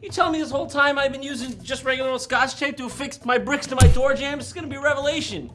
You telling me this whole time I've been using just regular old scotch tape to affix my bricks to my door jambs. It's gonna be a revelation.